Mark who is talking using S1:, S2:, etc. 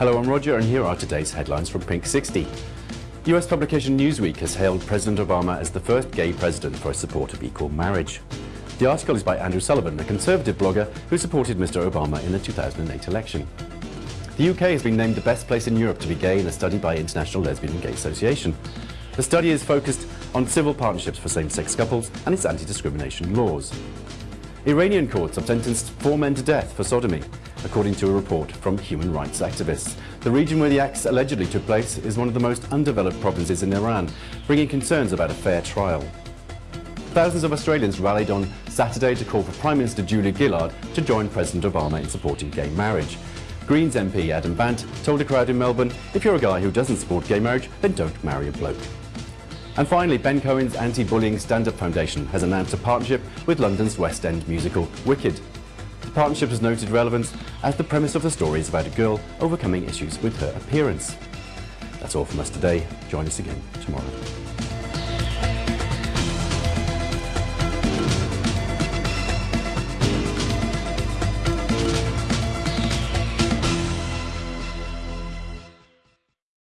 S1: Hello, I'm Roger, and here are today's headlines from Pink 60. US publication Newsweek has hailed President Obama as the first gay president for his support of equal marriage. The article is by Andrew Sullivan, a conservative blogger who supported Mr Obama in the 2008 election. The UK has been named the best place in Europe to be gay in a study by International Lesbian and Gay Association. The study is focused on civil partnerships for same-sex couples and its anti-discrimination laws. Iranian courts have sentenced four men to death for sodomy, according to a report from human rights activists. The region where the acts allegedly took place is one of the most undeveloped provinces in Iran, bringing concerns about a fair trial. Thousands of Australians rallied on Saturday to call for Prime Minister Julia Gillard to join President Obama in supporting gay marriage. Greens MP Adam Bandt told a crowd in Melbourne, if you're a guy who doesn't support gay marriage, then don't marry a bloke. And finally, Ben Cohen's anti-bullying stand-up foundation has announced a partnership with London's West End musical Wicked. The partnership has noted relevance as the premise of the story is about a girl overcoming issues with her appearance. That's all from us today. Join us again tomorrow.